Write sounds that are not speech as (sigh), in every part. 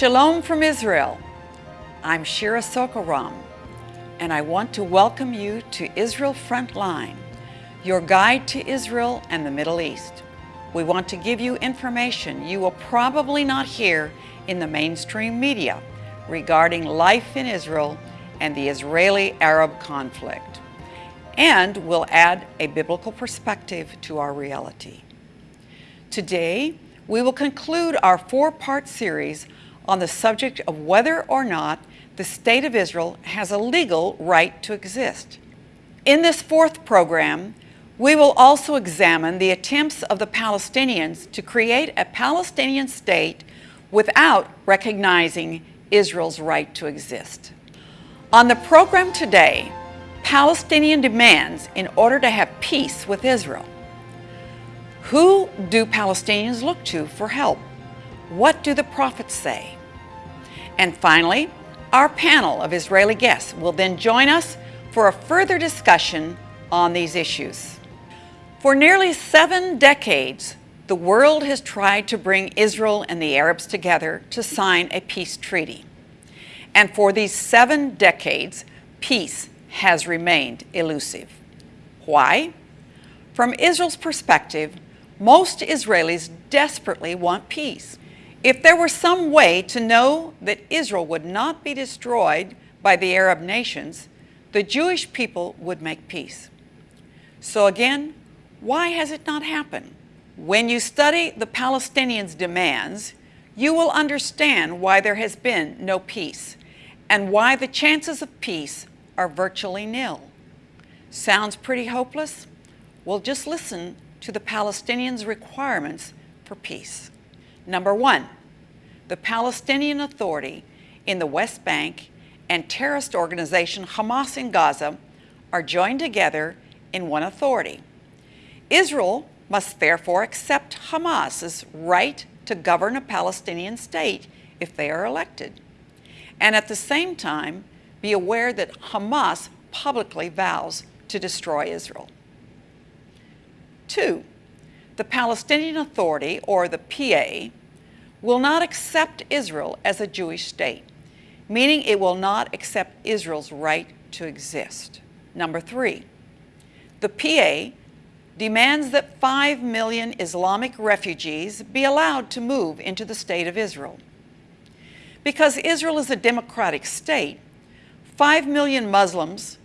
Shalom from Israel. I'm Shira Sorko-Ram, and I want to welcome you to Israel Frontline, your guide to Israel and the Middle East. We want to give you information you will probably not hear in the mainstream media regarding life in Israel and the Israeli-Arab conflict. And we'll add a biblical perspective to our reality. Today, we will conclude our four-part series on the subject of whether or not the State of Israel has a legal right to exist. In this fourth program, we will also examine the attempts of the Palestinians to create a Palestinian state without recognizing Israel's right to exist. On the program today, Palestinian demands in order to have peace with Israel. Who do Palestinians look to for help? What do the prophets say? And finally, our panel of Israeli guests will then join us for a further discussion on these issues. For nearly seven decades, the world has tried to bring Israel and the Arabs together to sign a peace treaty. And for these seven decades, peace has remained elusive. Why? From Israel's perspective, most Israelis desperately want peace. If there were some way to know that Israel would not be destroyed by the Arab nations, the Jewish people would make peace. So again, why has it not happened? When you study the Palestinians' demands, you will understand why there has been no peace and why the chances of peace are virtually nil. Sounds pretty hopeless? Well, just listen to the Palestinians' requirements for peace. Number one, the Palestinian Authority in the West Bank and terrorist organization Hamas in Gaza are joined together in one authority. Israel must therefore accept Hamas's right to govern a Palestinian state if they are elected. And at the same time, be aware that Hamas publicly vows to destroy Israel. Two, the Palestinian Authority, or the PA, will not accept Israel as a Jewish state, meaning it will not accept Israel's right to exist. Number three, the PA demands that 5 million Islamic refugees be allowed to move into the state of Israel. Because Israel is a democratic state, 5 million Muslims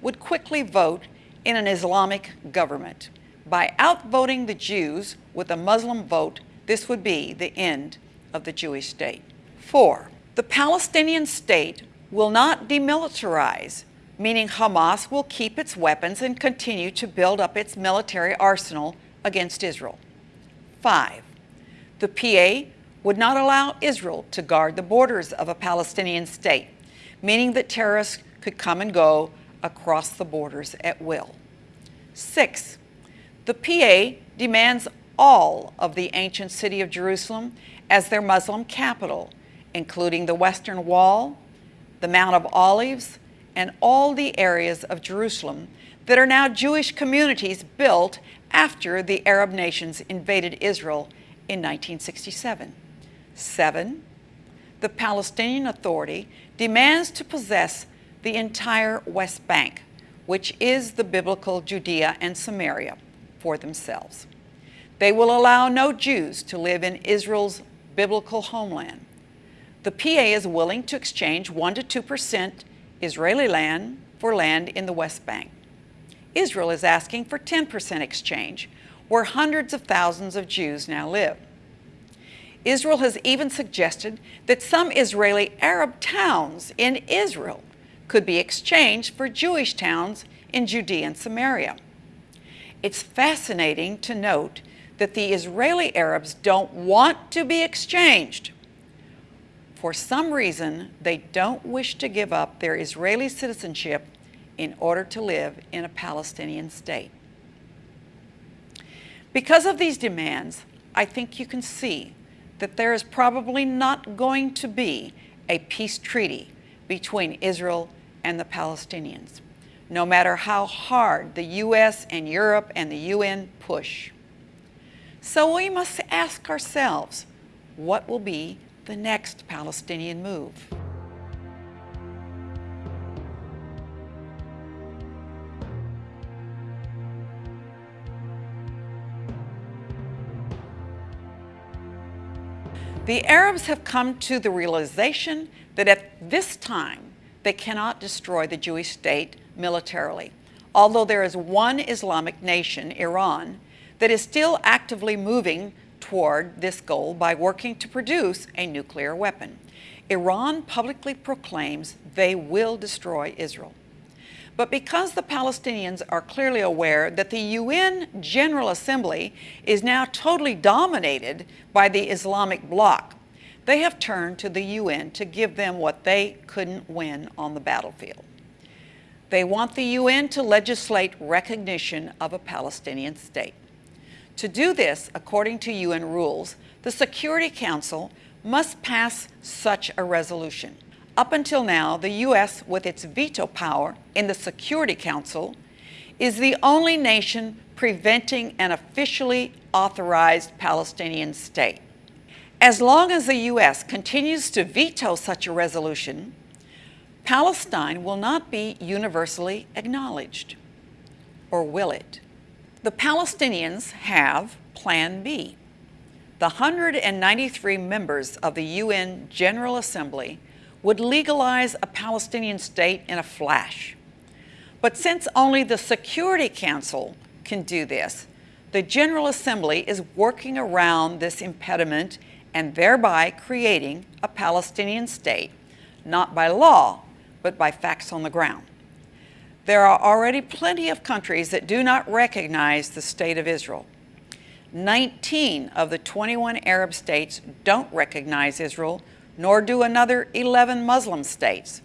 would quickly vote in an Islamic government. By outvoting the Jews with a Muslim vote, this would be the end of the Jewish state. Four, the Palestinian state will not demilitarize, meaning Hamas will keep its weapons and continue to build up its military arsenal against Israel. Five, the PA would not allow Israel to guard the borders of a Palestinian state, meaning that terrorists could come and go across the borders at will. Six, the PA demands all of the ancient city of Jerusalem as their Muslim capital, including the Western Wall, the Mount of Olives, and all the areas of Jerusalem that are now Jewish communities built after the Arab nations invaded Israel in 1967. Seven, the Palestinian Authority demands to possess the entire West Bank, which is the biblical Judea and Samaria for themselves. They will allow no Jews to live in Israel's biblical homeland. The PA is willing to exchange 1 to 2% Israeli land for land in the West Bank. Israel is asking for 10% exchange, where hundreds of thousands of Jews now live. Israel has even suggested that some Israeli Arab towns in Israel could be exchanged for Jewish towns in Judea and Samaria. It's fascinating to note that the Israeli Arabs don't want to be exchanged. For some reason, they don't wish to give up their Israeli citizenship in order to live in a Palestinian state. Because of these demands, I think you can see that there is probably not going to be a peace treaty between Israel and the Palestinians no matter how hard the U.S. and Europe and the UN push. So we must ask ourselves, what will be the next Palestinian move. The Arabs have come to the realization that at this time they cannot destroy the Jewish state militarily, although there is one Islamic nation, Iran, that is still actively moving toward this goal by working to produce a nuclear weapon. Iran publicly proclaims they will destroy Israel. But because the Palestinians are clearly aware that the UN General Assembly is now totally dominated by the Islamic bloc, they have turned to the UN to give them what they couldn't win on the battlefield. They want the UN to legislate recognition of a Palestinian state. To do this, according to UN rules, the Security Council must pass such a resolution. Up until now, the U.S., with its veto power in the Security Council, is the only nation preventing an officially authorized Palestinian state. As long as the U.S. continues to veto such a resolution, Palestine will not be universally acknowledged. Or will it? The Palestinians have Plan B. The 193 members of the UN General Assembly would legalize a Palestinian state in a flash. But since only the Security Council can do this, the General Assembly is working around this impediment and thereby creating a Palestinian state, not by law, but by facts on the ground. There are already plenty of countries that do not recognize the State of Israel. 19 of the 21 Arab states don't recognize Israel nor do another 11 Muslim states.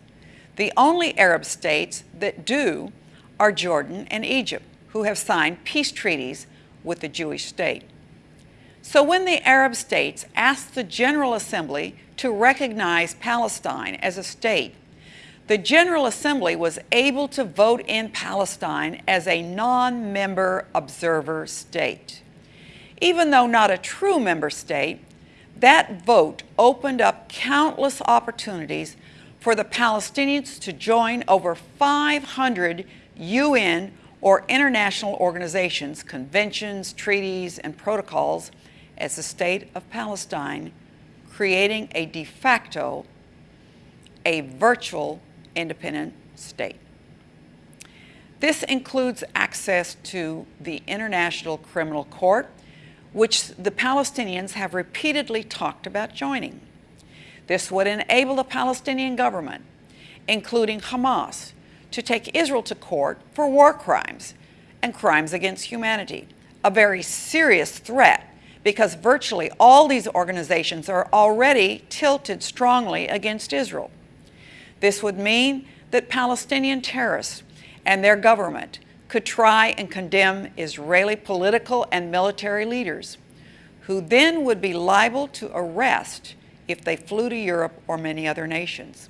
The only Arab states that do are Jordan and Egypt, who have signed peace treaties with the Jewish state. So when the Arab states asked the General Assembly to recognize Palestine as a state, the General Assembly was able to vote in Palestine as a non-member observer state. Even though not a true member state, that vote opened up countless opportunities for the Palestinians to join over 500 UN or international organizations, conventions, treaties, and protocols as the state of Palestine, creating a de facto, a virtual independent state. This includes access to the International Criminal Court, which the Palestinians have repeatedly talked about joining. This would enable the Palestinian government, including Hamas, to take Israel to court for war crimes and crimes against humanity, a very serious threat because virtually all these organizations are already tilted strongly against Israel. This would mean that Palestinian terrorists and their government could try and condemn Israeli political and military leaders, who then would be liable to arrest if they flew to Europe or many other nations.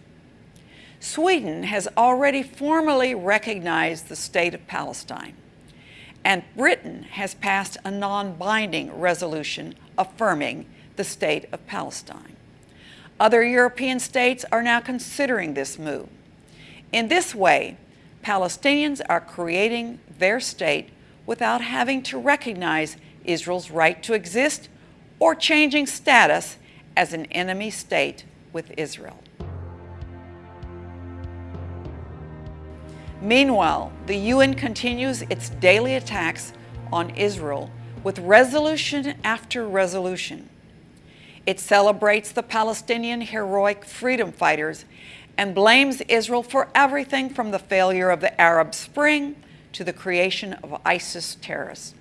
Sweden has already formally recognized the state of Palestine, and Britain has passed a non-binding resolution affirming the state of Palestine. Other European states are now considering this move. In this way, Palestinians are creating their state without having to recognize Israel's right to exist or changing status as an enemy state with Israel. Meanwhile, the UN continues its daily attacks on Israel with resolution after resolution. It celebrates the Palestinian heroic freedom fighters and blames Israel for everything from the failure of the Arab Spring to the creation of ISIS terrorists.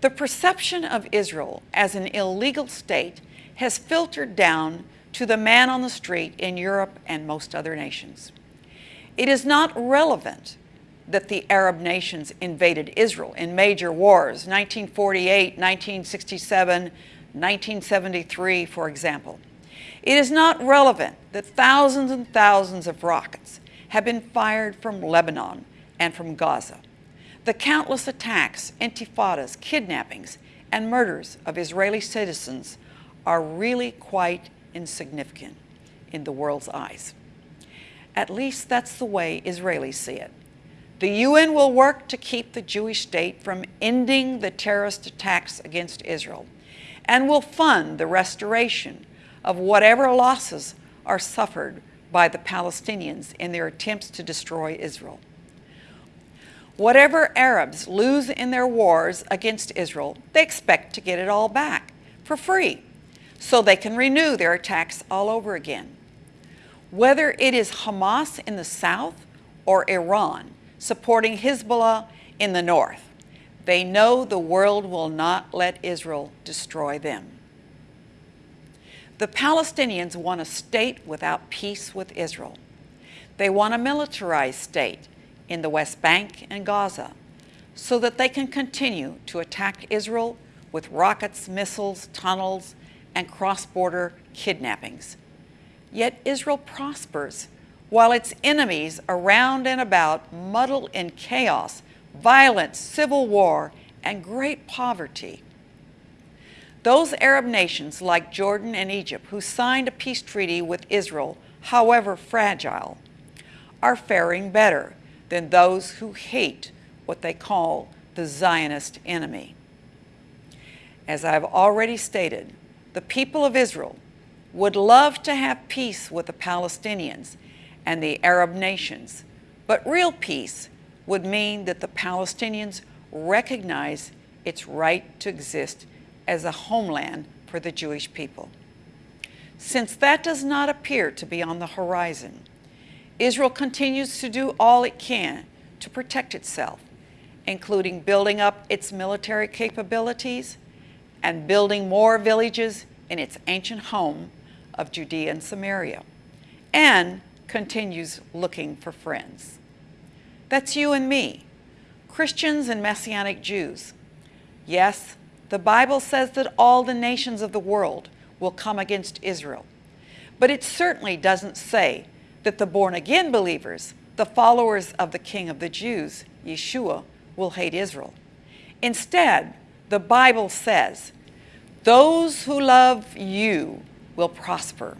The perception of Israel as an illegal state has filtered down to the man on the street in Europe and most other nations. It is not relevant that the Arab nations invaded Israel in major wars, 1948, 1967, 1973, for example. It is not relevant that thousands and thousands of rockets have been fired from Lebanon and from Gaza. The countless attacks, intifadas, kidnappings, and murders of Israeli citizens are really quite insignificant in the world's eyes. At least that's the way Israelis see it. The UN will work to keep the Jewish state from ending the terrorist attacks against Israel and will fund the restoration of whatever losses are suffered by the Palestinians in their attempts to destroy Israel. Whatever Arabs lose in their wars against Israel, they expect to get it all back for free so they can renew their attacks all over again. Whether it is Hamas in the south or Iran supporting Hezbollah in the north, they know the world will not let Israel destroy them. The Palestinians want a state without peace with Israel. They want a militarized state in the West Bank and Gaza so that they can continue to attack Israel with rockets, missiles, tunnels, and cross-border kidnappings. Yet Israel prospers while its enemies around and about muddle in chaos, violence, civil war, and great poverty. Those Arab nations like Jordan and Egypt who signed a peace treaty with Israel, however fragile, are faring better than those who hate what they call the Zionist enemy. As I've already stated, the people of Israel would love to have peace with the Palestinians and the Arab nations, but real peace would mean that the Palestinians recognize its right to exist as a homeland for the Jewish people. Since that does not appear to be on the horizon, Israel continues to do all it can to protect itself, including building up its military capabilities and building more villages in its ancient home of Judea and Samaria, and continues looking for friends. That's you and me, Christians and Messianic Jews. Yes, the Bible says that all the nations of the world will come against Israel, but it certainly doesn't say that the born-again believers, the followers of the King of the Jews, Yeshua, will hate Israel. Instead, the Bible says those who love you will prosper.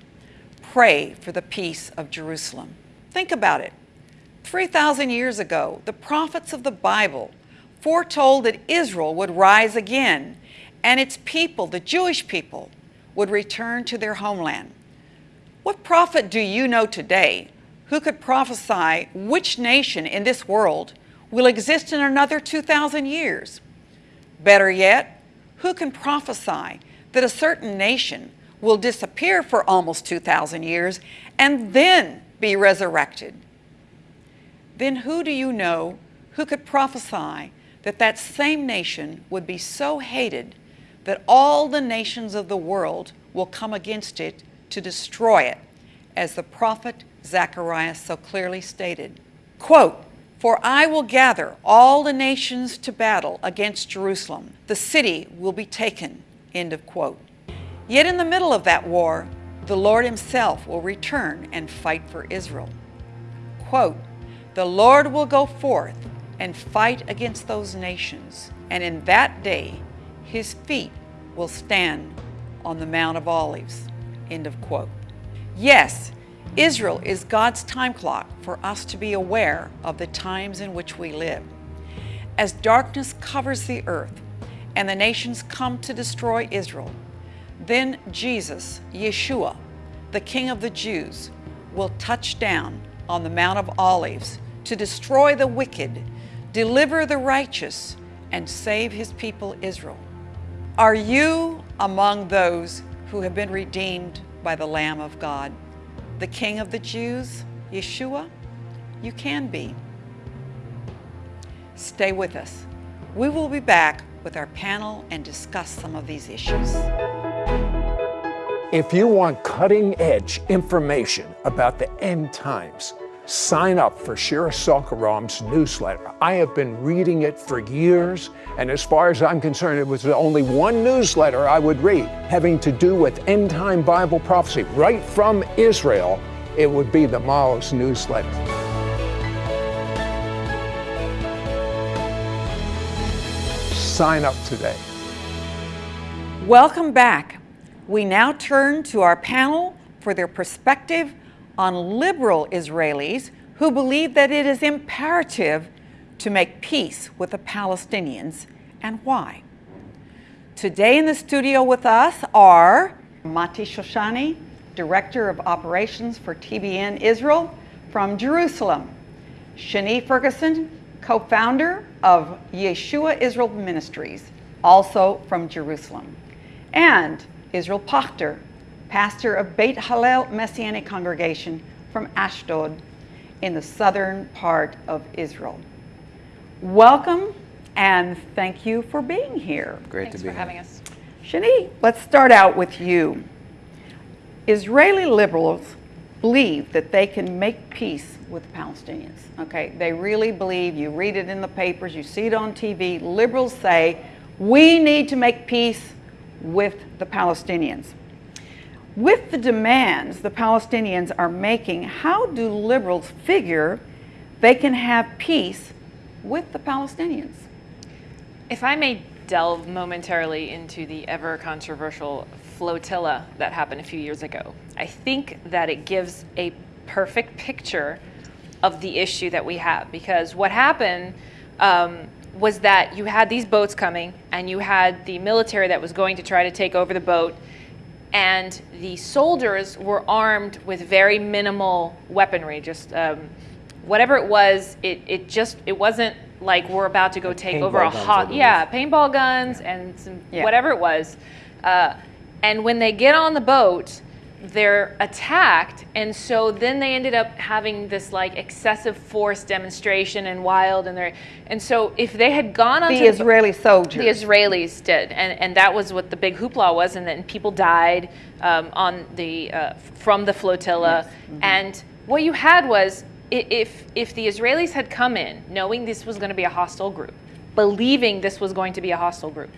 Pray for the peace of Jerusalem. Think about it. 3,000 years ago, the prophets of the Bible foretold that Israel would rise again and its people, the Jewish people, would return to their homeland. What prophet do you know today who could prophesy which nation in this world will exist in another 2,000 years? Better yet, who can prophesy that a certain nation will disappear for almost 2,000 years and then be resurrected? Then who do you know who could prophesy that that same nation would be so hated that all the nations of the world will come against it to destroy it, as the prophet Zechariah so clearly stated. Quote, for I will gather all the nations to battle against Jerusalem. The city will be taken. End of quote. Yet in the middle of that war, the Lord himself will return and fight for Israel. Quote, the Lord will go forth and fight against those nations, and in that day his feet will stand on the Mount of Olives. End of quote. Yes, Israel is God's time clock for us to be aware of the times in which we live. As darkness covers the earth and the nations come to destroy Israel, then Jesus, Yeshua, the King of the Jews, will touch down on the Mount of Olives to destroy the wicked, deliver the righteous, and save his people Israel. Are you among those who have been redeemed by the Lamb of God? the King of the Jews, Yeshua, you can be. Stay with us. We will be back with our panel and discuss some of these issues. If you want cutting edge information about the end times, sign up for Shira Sorko-Ram's newsletter. I have been reading it for years, and as far as I'm concerned, it was the only one newsletter I would read having to do with end time Bible prophecy right from Israel. It would be the Maoz newsletter. Sign up today. Welcome back. We now turn to our panel for their perspective on liberal Israelis who believe that it is imperative to make peace with the Palestinians and why. Today in the studio with us are Mati Shoshani, Director of Operations for TBN Israel from Jerusalem, Shani Ferguson, co-founder of Yeshua Israel Ministries, also from Jerusalem, and Israel Pochtar, pastor of Beit Hallel Messianic Congregation from Ashdod in the southern part of Israel. Welcome and thank you for being here. Great Thanks to be for here. having us. Shani, let's start out with you. Israeli liberals believe that they can make peace with the Palestinians. Okay, they really believe, you read it in the papers, you see it on TV, liberals say, we need to make peace with the Palestinians. With the demands the Palestinians are making, how do liberals figure they can have peace with the Palestinians? If I may delve momentarily into the ever controversial flotilla that happened a few years ago, I think that it gives a perfect picture of the issue that we have. Because what happened um, was that you had these boats coming, and you had the military that was going to try to take over the boat, and the soldiers were armed with very minimal weaponry, just um, whatever it was. It, it just it wasn't like we're about to go take over a paintball guns, I hot yeah paintball guns and some Yeah. whatever it was. Uh, and when they get on the boat, they're attacked, and so then they ended up having this like excessive force demonstration and wild, and they and so if they had gone on The Israeli soldiers. the Israelis did, and, and that was what the big hoopla was, and then people died um, on the uh, from the flotilla. And what you had was if if the Israelis had come in knowing this was going to be a hostile group, believing this was going to be a hostile group,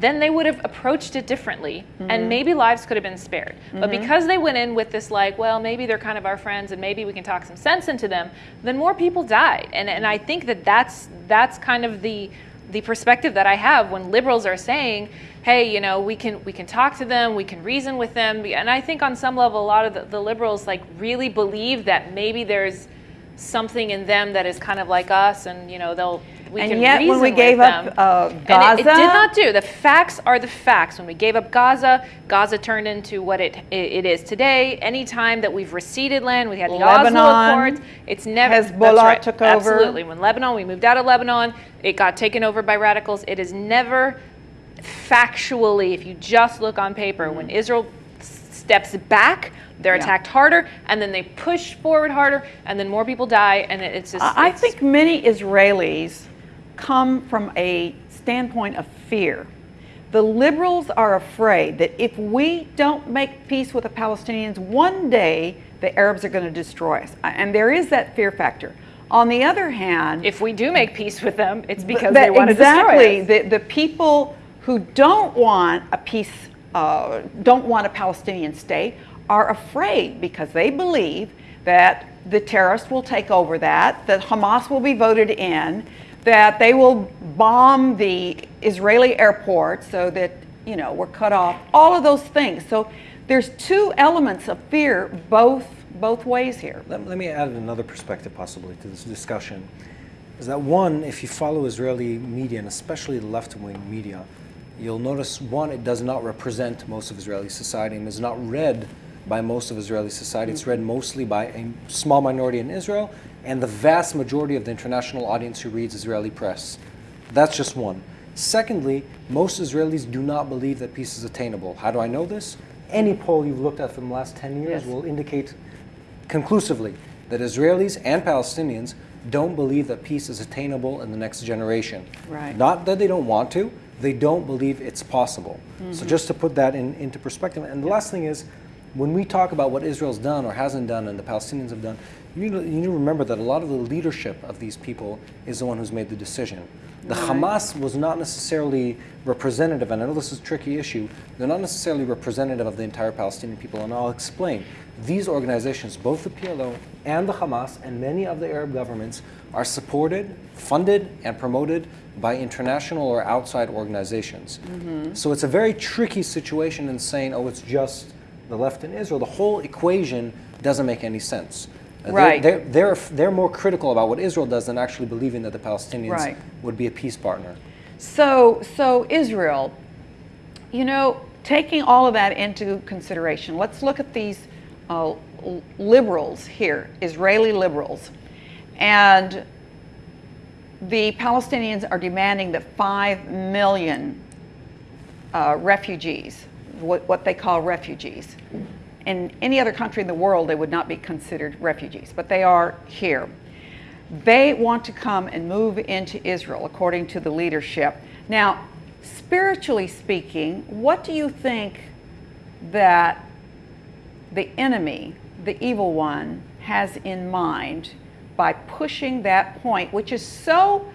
then they would have approached it differently, and mm-hmm. maybe lives could have been spared. But mm-hmm. because they went in with this like, well, maybe they're kind of our friends, and maybe we can talk some sense into them, then more people died. And and I think that that's that's kind of the the perspective that I have when liberals are saying, "Hey, you know, we can we can talk to them, we can reason with them," and I think on some level, a lot of the, the liberals like really believe that maybe there's something in them that is kind of like us, and you know, they'll we And can yet, when we gave up, uh, And it- Gaza- it, did not do. The facts are the facts. When we gave up Gaza, Gaza turned into what it it, is today. Anytime that we've receded land, we had the Lebanon, Oslo Accords. It's never that's Hezbollah right, took over. Absolutely. When Lebanon, we moved out of Lebanon, it got taken over by radicals. It is never factually, if you just look on paper, when Israel steps back, they're Yeah. attacked harder, and then they push forward harder, and then more people die, and it's just. I I it's- think many Israelis come from a standpoint of fear. The liberals are afraid that if we don't make peace with the Palestinians, one day the Arabs are going to destroy us. And there is that fear factor. On the other hand, if we do make peace with them, it's because they want to destroy us. the, the people who don't want a peace, uh, don't want a Palestinian state, are afraid because they believe that the terrorists will take over that, that Hamas will be voted in, that they will bomb the Israeli airport so that you know we're cut off. All of those things. So there's two elements of fear both both ways here. Let, let me add another perspective, possibly, to this discussion. Is that one, if you follow Israeli media, and especially the left wing media, you'll notice one, it does not represent most of Israeli society and is not read by most of Israeli society. It's read mostly by a small minority in Israel and the vast majority of the international audience who reads Israeli press. That's just one. Secondly, most Israelis do not believe that peace is attainable. How do I know this? Any poll you've looked at from the last 10 years Yes. will indicate conclusively that Israelis and Palestinians don't believe that peace is attainable in the next generation. Right. Not that they don't want to, they don't believe it's possible. So mm-hmm. just to put that in, into perspective. And the last thing is, when we talk about what Israel's done or hasn't done and the Palestinians have done, you need, to, you need to remember that a lot of the leadership of these people is the one who's made the decision. The Hamas was not necessarily representative, and I know this is a tricky issue, they're not necessarily representative of the entire Palestinian people, and I'll explain. These organizations, both the PLO and the Hamas and many of the Arab governments, are supported, funded, and promoted by international or outside organizations. Mm-hmm. So it's a very tricky situation in saying, oh, it's just the left in Israel. The whole equation doesn't make any sense. Uh, they're- Right. They're, they're, they're more critical about what Israel does than actually believing that the Palestinians Right. would be a peace partner. So, so Israel, you know, taking all of that into consideration, let's look at these uh, liberals here, Israeli liberals, and the Palestinians are demanding that five million uh, refugees, what, what they call refugees. In any other country in the world, they would not be considered refugees, but they are here. They want to come and move into Israel, according to the leadership. Now, spiritually speaking, what do you think that the enemy, the evil one, has in mind by pushing that point, which is so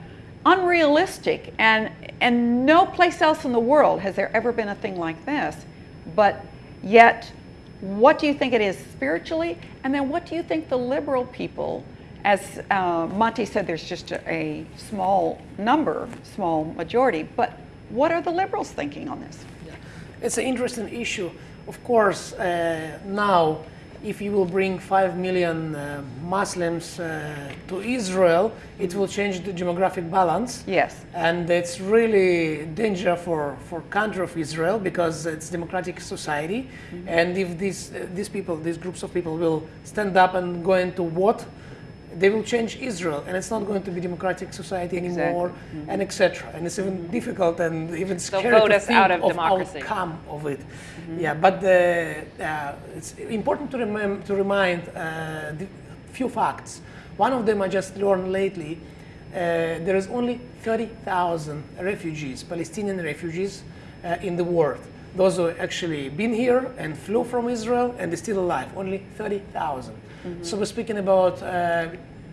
unrealistic and and no place else in the world has there ever been a thing like this. But yet, what do you think it is spiritually? And then what do you think the liberal people, as uh, Monty said, there's just a, a small number, small majority, but what are the liberals thinking on this? It's an interesting issue. Of course, uh, now, if you will bring 5 million uh, Muslims uh, to Israel, it will change the demographic balance. Yes. And it's really danger for, for country of Israel because it's democratic society. And if these, uh, these people, these groups of people will stand up and go into what, they will change Israel, and it's not going to be democratic society anymore, and etc. And it's even difficult and even scary vote to us think out of of democracy. outcome of it. Yeah, but the, uh, it's important to, remem- to remind uh, the few facts. One of them I just learned lately. Uh, there is only 30,000 refugees, Palestinian refugees, uh, in the world. Those who actually been here and flew from Israel and they're still alive, only 30,000. So we're speaking about uh,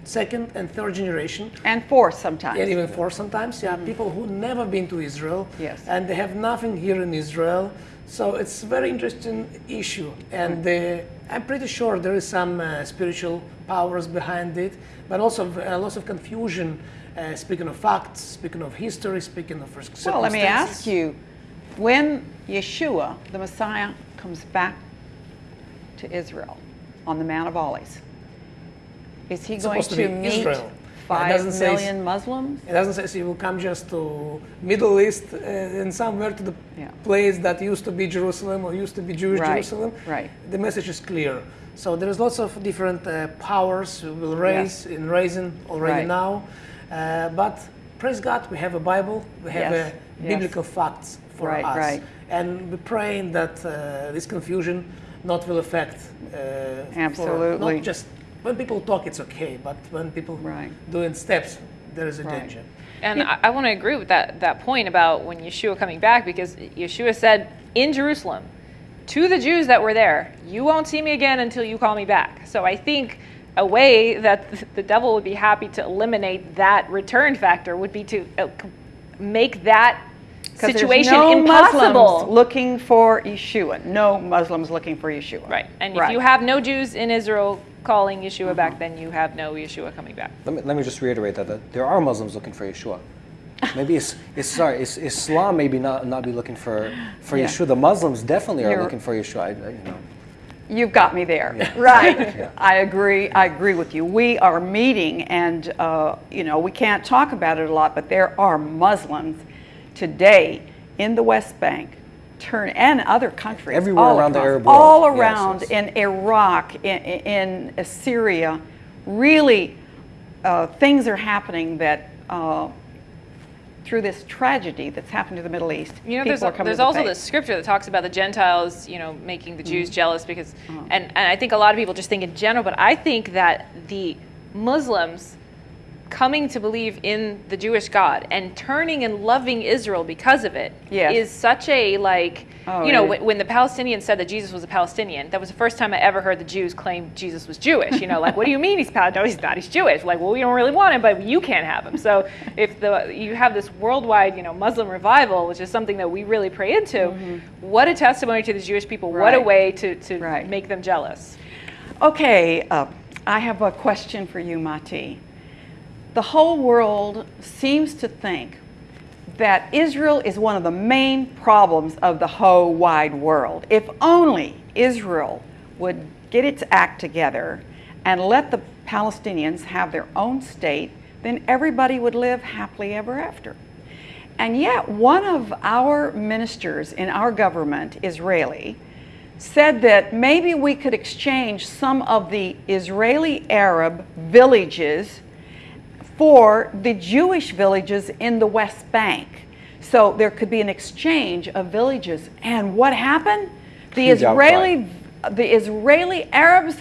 second and third generation And fourth sometimes. and even fourth sometimes. Yeah, people who never been to Israel, Yes. and they have nothing here in Israel. So it's a very interesting issue, and uh, I'm pretty sure there is some uh, spiritual powers behind it, but also a lot of confusion. Uh, speaking of facts, speaking of history, speaking of. Well, let me ask you when Yeshua, the Messiah, comes back to Israel on the Mount of Olives, is he It's going to to, meet Israel. It doesn't say- million Muslims? It doesn't say he will come just to Middle East uh, and somewhere to the Yeah. place that used to be Jerusalem or used to be Jewish Right, Jerusalem. right. The message is clear. So there's lots of different uh, powers who will raise in raising already Right. now. Uh, but praise God, we have a Bible. We have Yes, uh, yes. biblical facts for Right, us. right. And we're praying that uh, this confusion not will affect. Uh, for Absolutely. not just when people talk, it's okay, but when people Right. doing steps, there is a Right. danger. And I, I want to agree with that, that point about when Yeshua coming back, because Yeshua said in Jerusalem to the Jews that were there, You won't see me again until you call me back. So I think a way that the devil would be happy to eliminate that return factor would be to uh, make that there's situation no impossible. Muslims looking for Yeshua. No Muslims looking for Yeshua. Right. And if you have no Jews in Israel calling Yeshua back, then you have no Yeshua coming back. Let me, let me just reiterate that, that there are Muslims looking for Yeshua. Maybe it's, it's sorry, it's, Islam maybe not, not be looking for, for Yeah. Yeshua. The Muslims definitely are You're- looking for Yeshua. I, I- you know. You've got me there. (laughs) Right. I agree. I agree with you. We are meeting, and uh, you know we can't talk about it a lot, but there are Muslims today in the West Bank, turn and other countries, Everywhere all around the Arab world. all Yes, around yes. in Iraq, in, in Syria. Really, uh, things are happening that. Uh, through this tragedy that's happened to the Middle East, You know, there's, there's the also faith. this scripture that talks about the Gentiles, you know, making the. Jews jealous because, Uh-huh. and, and I think a lot of people just think in general, but I think that the Muslims coming to believe in the Jewish God and turning and loving Israel because of it is Yes. such a like Oh, you know when, when the Palestinians said that Jesus was a Palestinian that was the first time I ever heard the Jews claim Jesus was Jewish you know like what do you mean he's Palestinian no he's not he's Jewish like well we don't really want him but you can't have him so if the you have this worldwide you know Muslim revival which is something that we really pray into what a testimony to the Jewish people what a. Way to, to Right. make them jealous Okay, uh, I have a question for you, Mati. The whole world seems to think that Israel is one of the main problems of the whole wide world. If only Israel would get its act together and let the Palestinians have their own state, then everybody would live happily ever after. And yet, one of our ministers in our government, Israeli, said that maybe we could exchange some of the Israeli Arab villages for the Jewish villages in the West Bank. So there could be an exchange of villages. And what happened? The Huge outcry. Israeli the Israeli Arabs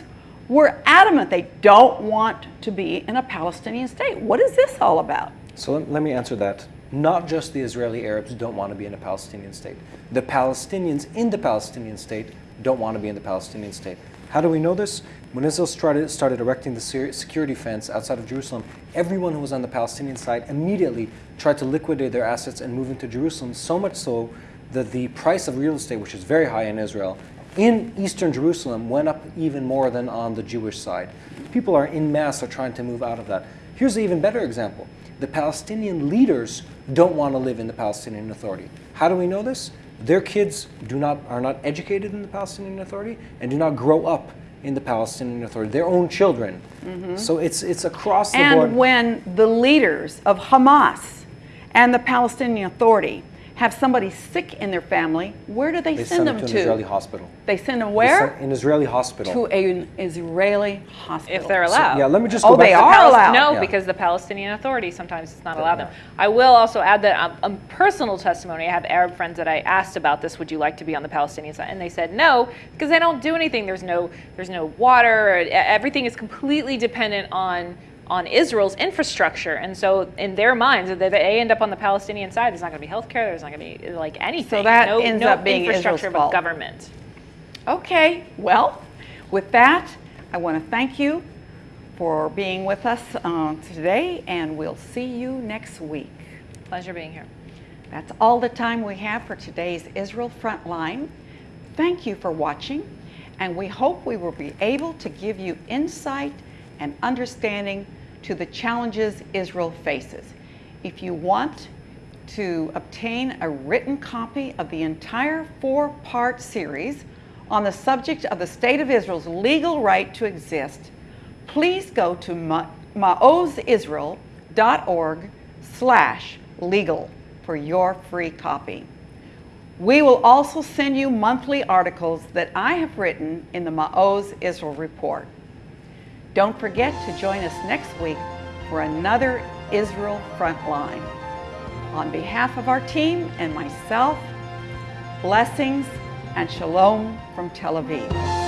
were adamant they don't want to be in a Palestinian state. What is this all about? So let, let me answer that. Not just the Israeli Arabs don't want to be in a Palestinian state. The Palestinians in the Palestinian state don't want to be in the Palestinian state. How do we know this? When Israel started, started erecting the security fence outside of Jerusalem, everyone who was on the Palestinian side immediately tried to liquidate their assets and move into Jerusalem, so much so that the price of real estate, which is very high in Israel, in eastern Jerusalem went up even more than on the Jewish side. People are in mass are trying to move out of that. Here's an even better example. The Palestinian leaders don't want to live in the Palestinian Authority. How do we know this? Their kids do not are not educated in the Palestinian Authority and do not grow up in the Palestinian Authority. Their own children. Mm-hmm. So it's it's across the board. And when the leaders of Hamas and the Palestinian Authority have somebody sick in their family, where do they, they send, send them them to to? an Israeli hospital. They send them They where? send- An Israeli hospital. To an Israeli hospital. if they're allowed. yeah, let me just go Oh, back they to- are Palis- allowed. No, Yeah. because the Palestinian Authority sometimes does not allow them. I will also add that um, um, personal testimony. I have Arab friends that I asked about this. Would you like to be on the Palestinian side? And they said no, because they don't do anything. There's no there's no water. e- Everything is completely dependent on on Israel's infrastructure. And so in their minds, if they end up on the Palestinian side, there's not going to be healthcare. There's not going to be like anything. So that no, ends no up being infrastructure Israel's fault. government. Okay, well, with that, I want to thank you for being with us uh, today, and we'll see you next week. Pleasure being here. That's all the time we have for today's Israel Frontline. Thank you for watching, and we hope we will be able to give you insight and understanding to the challenges Israel faces. If you want to obtain a written copy of the entire four part series on the subject of the State of Israel's legal right to exist, please go to ma- maozisrael.org slash legal for your free copy. We will also send you monthly articles that I have written in the Maoz Israel Report. Don't forget to join us next week for another Israel Frontline. On behalf of our team and myself, blessings and shalom from Tel Aviv.